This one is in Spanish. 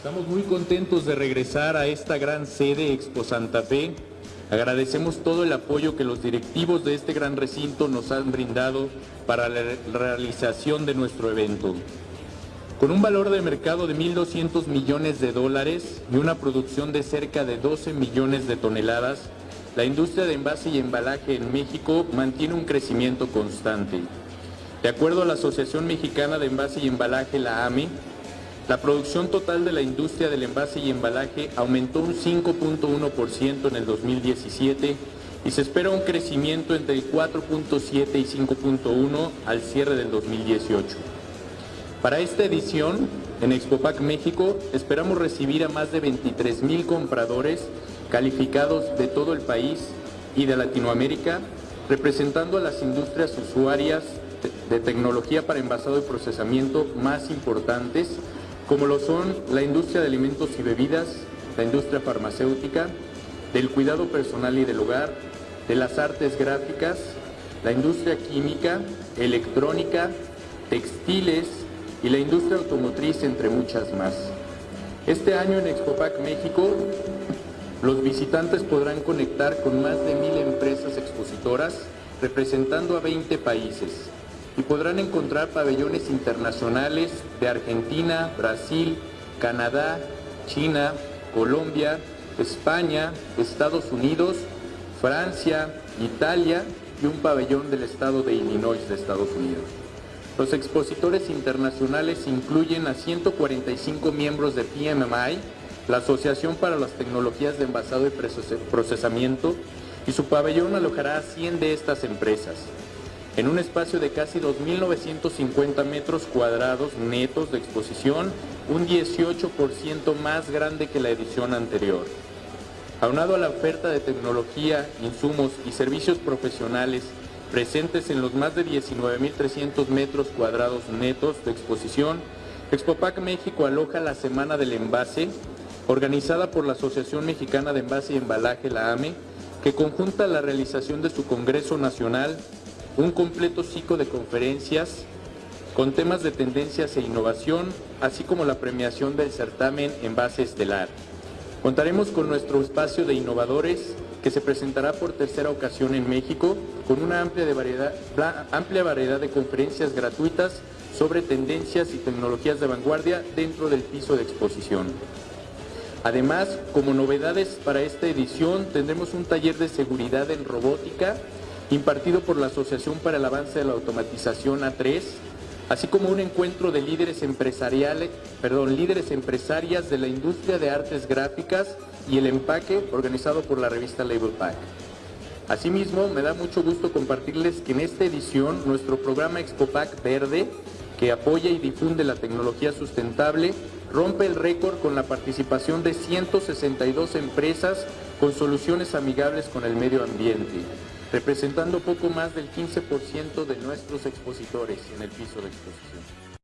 estamos muy contentos de regresar a esta gran sede Expo Santa Fe. Agradecemos todo el apoyo que los directivos de este gran recinto nos han brindado para la realización de nuestro evento. Con un valor de mercado de 1.200 millones de dólares y una producción de cerca de 12 millones de toneladas, la industria de envase y embalaje en México mantiene un crecimiento constante. De acuerdo a la Asociación Mexicana de Envase y Embalaje, la AME, la producción total de la industria del envase y embalaje aumentó un 5.1% en el 2017 y se espera un crecimiento entre el 4.7 y 5.1 al cierre del 2018. Para esta edición, en Expopac México, esperamos recibir a más de 23 mil compradores calificados de todo el país y de Latinoamérica, representando a las industrias usuarias de tecnología para envasado y procesamiento más importantes, como lo son la industria de alimentos y bebidas, la industria farmacéutica, del cuidado personal y del hogar, de las artes gráficas, la industria química, electrónica, textiles, y la industria automotriz, entre muchas más. Este año en Expopac México, los visitantes podrán conectar con más de mil empresas expositoras representando a 20 países y podrán encontrar pabellones internacionales de Argentina, Brasil, Canadá, China, Colombia, España, Estados Unidos, Francia, Italia y un pabellón del estado de Illinois de Estados Unidos. Los expositores internacionales incluyen a 145 miembros de PMMI, la Asociación para las Tecnologías de Envasado y Procesamiento, y su pabellón alojará a 100 de estas empresas, en un espacio de casi 2.950 metros cuadrados netos de exposición, un 18% más grande que la edición anterior. Aunado a la oferta de tecnología, insumos y servicios profesionales presentes en los más de 19.300 metros cuadrados netos de exposición, Expopac México aloja la Semana del Envase, organizada por la Asociación Mexicana de Envase y Embalaje, la AME, que conjunta la realización de su Congreso Nacional, un completo ciclo de conferencias con temas de tendencias e innovación, así como la premiación del certamen Envase Estelar. Contaremos con nuestro espacio de innovadores que se presentará por tercera ocasión en México con una amplia, de variedad, amplia variedad de conferencias gratuitas sobre tendencias y tecnologías de vanguardia dentro del piso de exposición. Además, como novedades para esta edición, tendremos un taller de seguridad en robótica impartido por la Asociación para el Avance de la Automatización A3, así como un encuentro de líderes empresariales, perdón, líderes empresarias de la industria de artes gráficas y el empaque organizado por la revista Label Pack. Asimismo, me da mucho gusto compartirles que en esta edición nuestro programa ExpoPack Verde, que apoya y difunde la tecnología sustentable, rompe el récord con la participación de 162 empresas con soluciones amigables con el medio ambiente representando poco más del 15% de nuestros expositores en el piso de exposición.